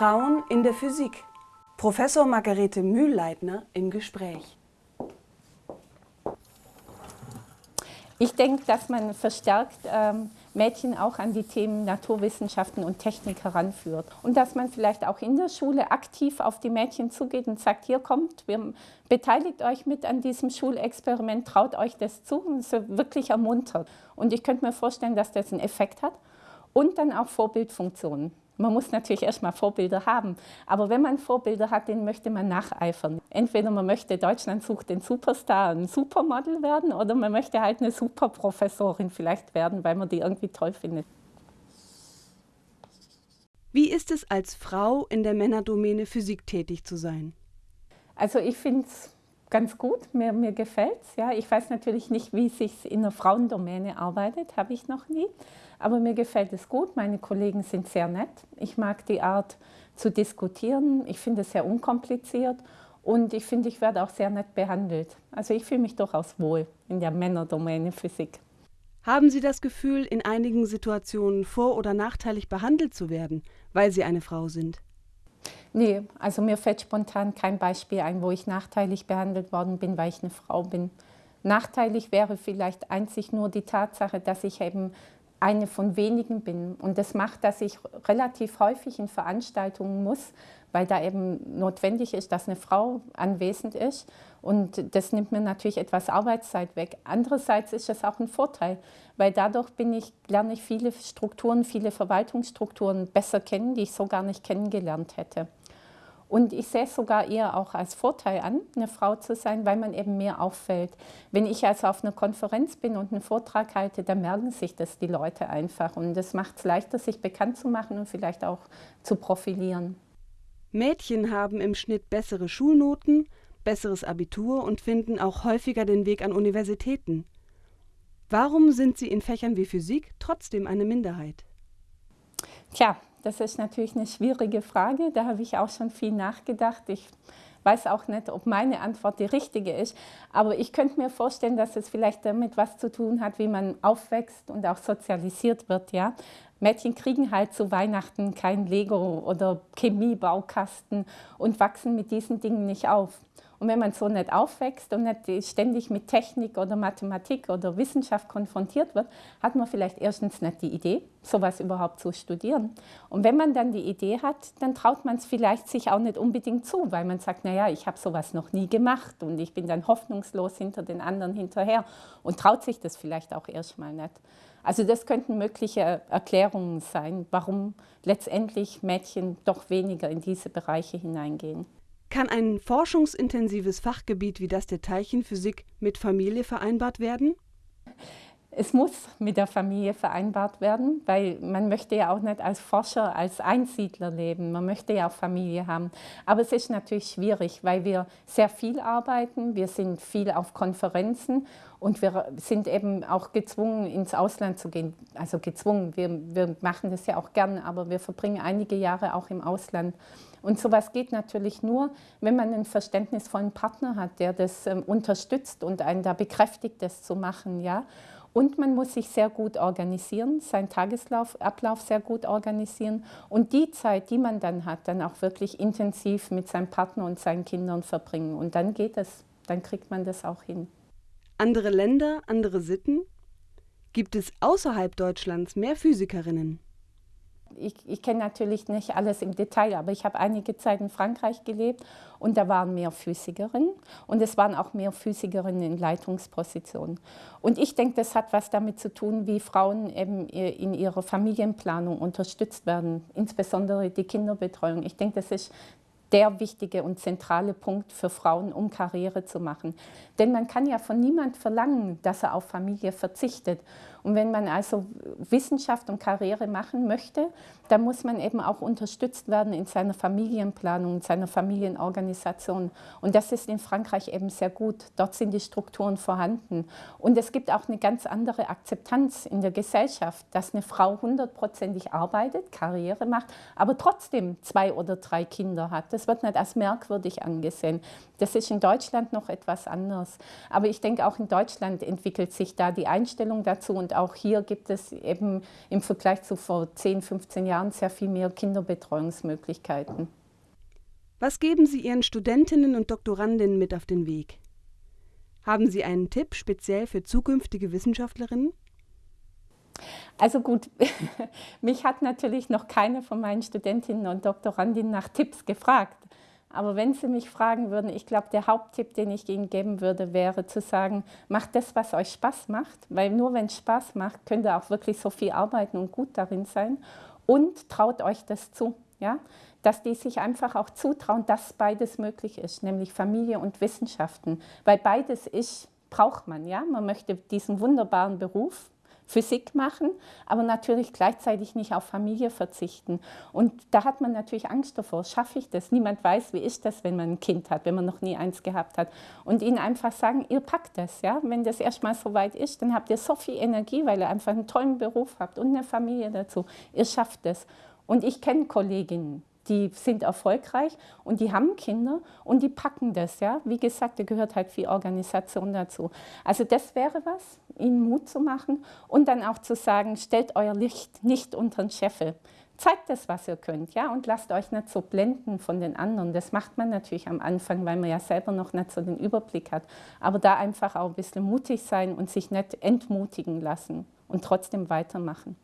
Frauen in der Physik. Professor Margarete Mühlleitner im Gespräch. Ich denke, dass man verstärkt ähm, Mädchen auch an die Themen Naturwissenschaften und Technik heranführt. Und dass man vielleicht auch in der Schule aktiv auf die Mädchen zugeht und sagt, hier kommt, wir, beteiligt euch mit an diesem Schulexperiment, traut euch das zu und es wirklich ermuntert. Und ich könnte mir vorstellen, dass das einen Effekt hat. Und dann auch Vorbildfunktionen. Man muss natürlich erstmal Vorbilder haben, aber wenn man Vorbilder hat, denen möchte man nacheifern. Entweder man möchte Deutschland sucht den Superstar, ein Supermodel werden oder man möchte halt eine Superprofessorin vielleicht werden, weil man die irgendwie toll findet. Wie ist es als Frau in der Männerdomäne Physik tätig zu sein? Also ich finde es ganz gut, mir, mir gefällt es. Ja. Ich weiß natürlich nicht, wie es sich in der Frauendomäne arbeitet, habe ich noch nie. Aber mir gefällt es gut, meine Kollegen sind sehr nett. Ich mag die Art zu diskutieren, ich finde es sehr unkompliziert und ich finde, ich werde auch sehr nett behandelt. Also ich fühle mich durchaus wohl in der Männerdomäne Physik. Haben Sie das Gefühl, in einigen Situationen vor- oder nachteilig behandelt zu werden, weil Sie eine Frau sind? Nee, also mir fällt spontan kein Beispiel ein, wo ich nachteilig behandelt worden bin, weil ich eine Frau bin. Nachteilig wäre vielleicht einzig nur die Tatsache, dass ich eben eine von wenigen bin. Und das macht, dass ich relativ häufig in Veranstaltungen muss, weil da eben notwendig ist, dass eine Frau anwesend ist. Und das nimmt mir natürlich etwas Arbeitszeit weg. Andererseits ist es auch ein Vorteil, weil dadurch bin ich, lerne ich viele Strukturen, viele Verwaltungsstrukturen besser kennen, die ich so gar nicht kennengelernt hätte. Und ich sehe es sogar eher auch als Vorteil an, eine Frau zu sein, weil man eben mehr auffällt. Wenn ich also auf einer Konferenz bin und einen Vortrag halte, dann merken sich das die Leute einfach. Und das macht es leichter, sich bekannt zu machen und vielleicht auch zu profilieren. Mädchen haben im Schnitt bessere Schulnoten, besseres Abitur und finden auch häufiger den Weg an Universitäten. Warum sind sie in Fächern wie Physik trotzdem eine Minderheit? Tja, das ist natürlich eine schwierige Frage. Da habe ich auch schon viel nachgedacht. Ich weiß auch nicht, ob meine Antwort die richtige ist. Aber ich könnte mir vorstellen, dass es vielleicht damit was zu tun hat, wie man aufwächst und auch sozialisiert wird. Ja? Mädchen kriegen halt zu Weihnachten kein Lego oder Chemiebaukasten und wachsen mit diesen Dingen nicht auf. Und wenn man so nicht aufwächst und nicht ständig mit Technik oder Mathematik oder Wissenschaft konfrontiert wird, hat man vielleicht erstens nicht die Idee, sowas überhaupt zu studieren. Und wenn man dann die Idee hat, dann traut man es vielleicht sich auch nicht unbedingt zu, weil man sagt, naja, ich habe sowas noch nie gemacht und ich bin dann hoffnungslos hinter den anderen hinterher und traut sich das vielleicht auch erstmal nicht. Also das könnten mögliche Erklärungen sein, warum letztendlich Mädchen doch weniger in diese Bereiche hineingehen. Kann ein forschungsintensives Fachgebiet wie das der Teilchenphysik mit Familie vereinbart werden? Es muss mit der Familie vereinbart werden, weil man möchte ja auch nicht als Forscher, als Einsiedler leben. Man möchte ja auch Familie haben. Aber es ist natürlich schwierig, weil wir sehr viel arbeiten. Wir sind viel auf Konferenzen und wir sind eben auch gezwungen, ins Ausland zu gehen. Also gezwungen, wir, wir machen das ja auch gern, aber wir verbringen einige Jahre auch im Ausland. Und sowas geht natürlich nur, wenn man einen verständnisvollen Partner hat, der das ähm, unterstützt und einen da bekräftigt, das zu machen. Ja? Und man muss sich sehr gut organisieren, seinen Tagesablauf sehr gut organisieren und die Zeit, die man dann hat, dann auch wirklich intensiv mit seinem Partner und seinen Kindern verbringen. Und dann geht es, dann kriegt man das auch hin. Andere Länder, andere Sitten? Gibt es außerhalb Deutschlands mehr Physikerinnen? Ich, ich kenne natürlich nicht alles im Detail, aber ich habe einige Zeit in Frankreich gelebt und da waren mehr Physikerinnen und es waren auch mehr Physikerinnen in Leitungspositionen. Und ich denke, das hat was damit zu tun, wie Frauen eben in ihrer Familienplanung unterstützt werden, insbesondere die Kinderbetreuung. Ich denke, das ist der wichtige und zentrale Punkt für Frauen, um Karriere zu machen. Denn man kann ja von niemand verlangen, dass er auf Familie verzichtet. Und wenn man also Wissenschaft und Karriere machen möchte, dann muss man eben auch unterstützt werden in seiner Familienplanung, in seiner Familienorganisation. Und das ist in Frankreich eben sehr gut. Dort sind die Strukturen vorhanden. Und es gibt auch eine ganz andere Akzeptanz in der Gesellschaft, dass eine Frau hundertprozentig arbeitet, Karriere macht, aber trotzdem zwei oder drei Kinder hat. Das wird nicht als merkwürdig angesehen. Das ist in Deutschland noch etwas anders. Aber ich denke, auch in Deutschland entwickelt sich da die Einstellung dazu und Und auch hier gibt es eben im Vergleich zu vor 10, 15 Jahren sehr viel mehr Kinderbetreuungsmöglichkeiten. Was geben Sie Ihren Studentinnen und Doktorandinnen mit auf den Weg? Haben Sie einen Tipp speziell für zukünftige Wissenschaftlerinnen? Also gut, mich hat natürlich noch keine von meinen Studentinnen und Doktorandinnen nach Tipps gefragt. Aber wenn Sie mich fragen würden, ich glaube, der Haupttipp, den ich Ihnen geben würde, wäre zu sagen, macht das, was euch Spaß macht, weil nur wenn es Spaß macht, könnt ihr auch wirklich so viel arbeiten und gut darin sein und traut euch das zu. Ja? Dass die sich einfach auch zutrauen, dass beides möglich ist, nämlich Familie und Wissenschaften. Weil beides ist, braucht man. Ja? Man möchte diesen wunderbaren Beruf, Physik machen, aber natürlich gleichzeitig nicht auf Familie verzichten. Und da hat man natürlich Angst davor, schaffe ich das? Niemand weiß, wie ist das, wenn man ein Kind hat, wenn man noch nie eins gehabt hat. Und ihnen einfach sagen, ihr packt das. Ja? Wenn das erstmal so weit ist, dann habt ihr so viel Energie, weil ihr einfach einen tollen Beruf habt und eine Familie dazu. Ihr schafft es. Und ich kenne Kolleginnen, die sind erfolgreich und die haben Kinder und die packen das. Ja? Wie gesagt, da gehört halt viel Organisation dazu. Also das wäre was, ihnen Mut zu machen und dann auch zu sagen, stellt euer Licht nicht unter den Scheffel. Zeigt das, was ihr könnt, ja, und lasst euch nicht so blenden von den anderen. Das macht man natürlich am Anfang, weil man ja selber noch nicht so den Überblick hat. Aber da einfach auch ein bisschen mutig sein und sich nicht entmutigen lassen und trotzdem weitermachen.